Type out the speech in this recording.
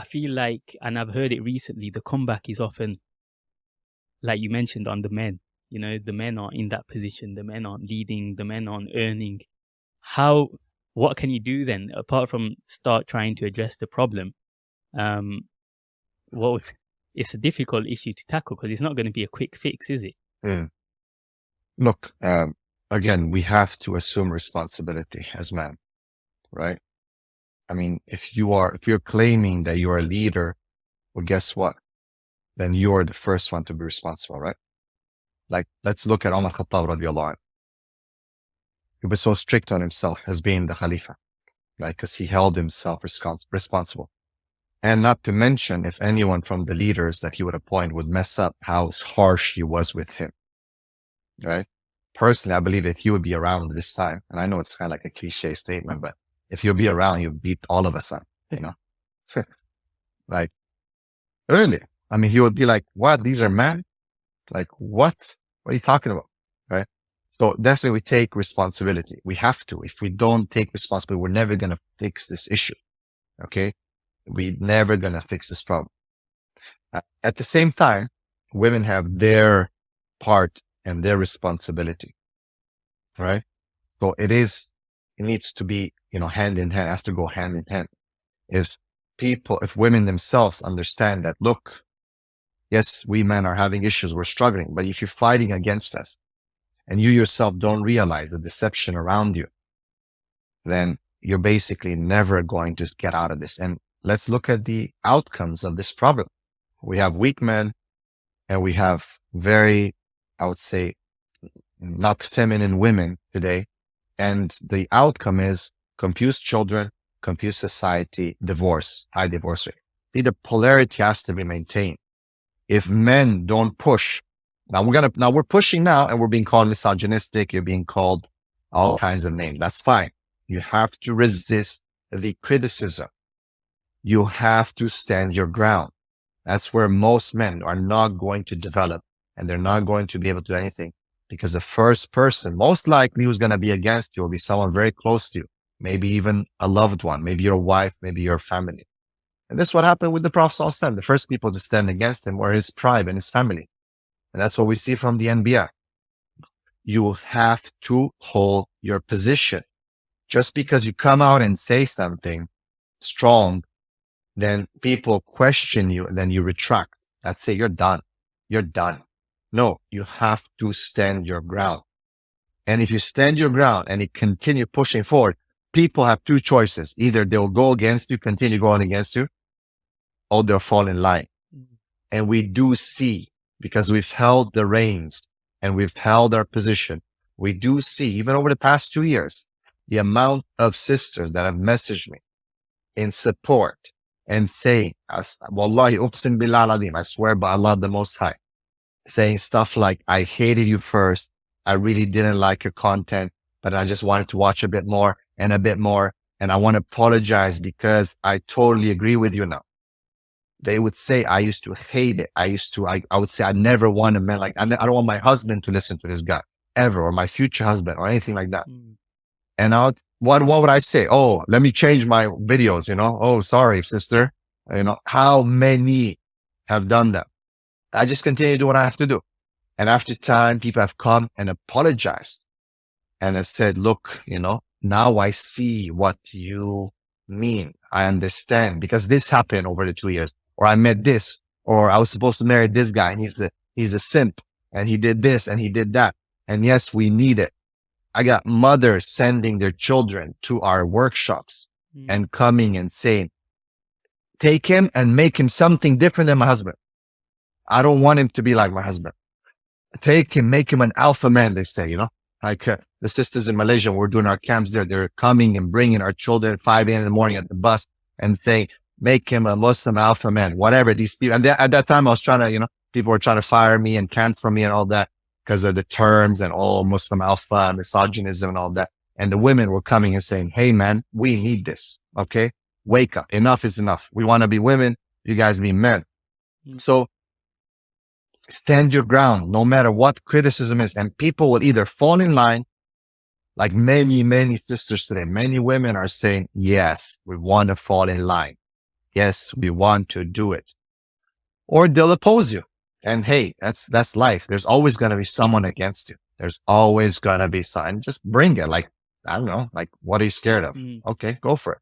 I feel like, and I've heard it recently, the comeback is often, like you mentioned, on the men. You know, the men aren't in that position, the men aren't leading, the men aren't earning. How, what can you do then, apart from start trying to address the problem? Um, well, it's a difficult issue to tackle because it's not going to be a quick fix, is it? Look, um, again, we have to assume responsibility as men, right? I mean, if you are, if you're claiming that you're a leader, well, guess what? Then you're the first one to be responsible, right? Like, let's look at Umar Khattab radiallahu anhu. He was so strict on himself as being the Khalifa, right? Because he held himself responsible. And not to mention if anyone from the leaders that he would appoint would mess up how harsh he was with him, right? Personally, I believe that he would be around this time. And I know it's kind of like a cliche statement, but if you'll be around, you beat all of us up, you know? like, really? I mean, he would be like, what? These are men? Like, what? What are you talking about? Right? So definitely we take responsibility. We have to. If we don't take responsibility, we're never going to fix this issue. Okay. We're never going to fix this problem. Uh, at the same time, women have their part and their responsibility. Right. So it is, it needs to be you know, hand in hand, has to go hand in hand. If people, if women themselves understand that, look, yes, we men are having issues, we're struggling, but if you're fighting against us and you yourself don't realize the deception around you, then you're basically never going to get out of this. And let's look at the outcomes of this problem. We have weak men and we have very, I would say, not feminine women today. And the outcome is confused children, confused society, divorce, high divorce rate. See, the polarity has to be maintained. If men don't push, now we're to, now we're pushing now and we're being called misogynistic. You're being called all kinds of names. That's fine. You have to resist the criticism. You have to stand your ground. That's where most men are not going to develop and they're not going to be able to do anything because the first person most likely who's going to be against you will be someone very close to you maybe even a loved one, maybe your wife, maybe your family. And this is what happened with the Prophet. The first people to stand against him were his tribe and his family. And that's what we see from the Anbiya. You have to hold your position. Just because you come out and say something strong, then people question you and then you retract. That's it. You're done. You're done. No, you have to stand your ground. And if you stand your ground and you continue pushing forward, people have two choices. Either they'll go against you, continue going against you, or they'll fall in line. Mm-hmm. And we do see, because we've held the reins and we've held our position, we do see, even over the past two years, the amount of sisters that have messaged me in support and saying, Wallahi, uqsim billah I swear by Allah the Most High, saying stuff like, I hated you first. I really didn't like your content, but I just wanted to watch a bit more and a bit more. And I want to apologize because I totally agree with you now. They would say, I used to hate it. I used to, I, I would say, I never want a man like, I, don't want my husband to listen to this guy ever, or my future husband or anything like that. Mm. And I would, what, what would I say? Oh, let me change my videos, you know? Oh, sorry, sister. You know, how many have done that? I just continue to do what I have to do. And after time, people have come and apologized and have said, look, you know, now I see what you mean. I understand because this happened over the two years or I met this or I was supposed to marry this guy and he's the, he's a simp and he did this and he did that. And yes, we need it. I got mothers sending their children to our workshops mm. and coming and saying, take him and make him something different than my husband. I don't want him to be like my husband. Take him, make him an alpha man, they say, you know, like uh, the sisters in Malaysia, we're doing our camps there. They're coming and bringing our children at 5 a.m. in the morning at the bus and saying, make him a Muslim alpha man, whatever these people. And at that time, I was trying to, you know, people were trying to fire me and cancel me and all that because of the terms and all Muslim alpha, misogynism and all that. And the women were coming and saying, Hey, man, we need this. Okay. Wake up. Enough is enough. We want to be women. You guys be men. Mm-hmm. So stand your ground no matter what criticism is. And people will either fall in line like many, many sisters today, many women are saying, yes, we want to fall in line. yes, we want to do it. Or they'll oppose you. And hey, that's, that's life. There's always going to be someone against you. There's always going to be some, just bring it. Like, I don't know, like, what are you scared of? Mm. Okay, go for it.